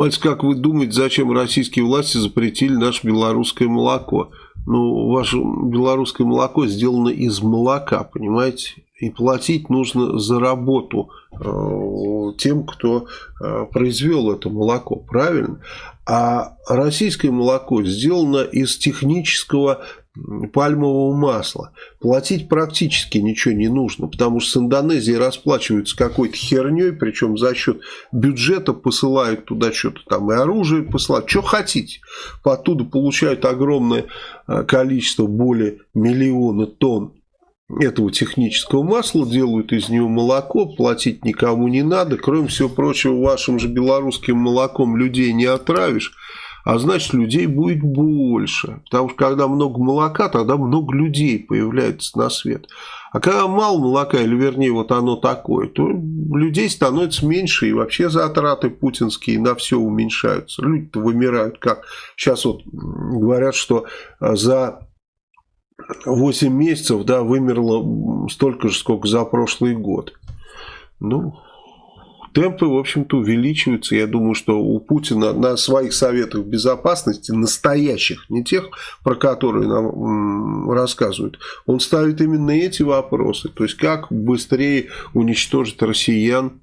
Мальц, как вы думаете, зачем российские власти запретили наше белорусское молоко? Ну, ваше белорусское молоко сделано из молока, понимаете? И платить нужно за работу э, тем, кто э, произвел это молоко, правильно? А российское молоко сделано из технического пальмового масла. Платить практически ничего не нужно, потому что с Индонезией расплачиваются какой-то херней, причем за счет бюджета посылают туда что-то там и оружие посылают, что хотите. Оттуда получают огромное э, количество, более миллиона тонн этого технического масла, делают из него молоко, платить никому не надо. Кроме всего прочего, вашим же белорусским молоком людей не отравишь а значит людей будет больше. Потому что когда много молока, тогда много людей появляется на свет. А когда мало молока, или вернее вот оно такое, то людей становится меньше и вообще затраты путинские на все уменьшаются. Люди-то вымирают как. Сейчас вот говорят, что за 8 месяцев да, вымерло столько же, сколько за прошлый год. Ну, темпы, в общем-то, увеличиваются. Я думаю, что у Путина на своих советах безопасности, настоящих, не тех, про которые нам рассказывают, он ставит именно эти вопросы. То есть, как быстрее уничтожить россиян,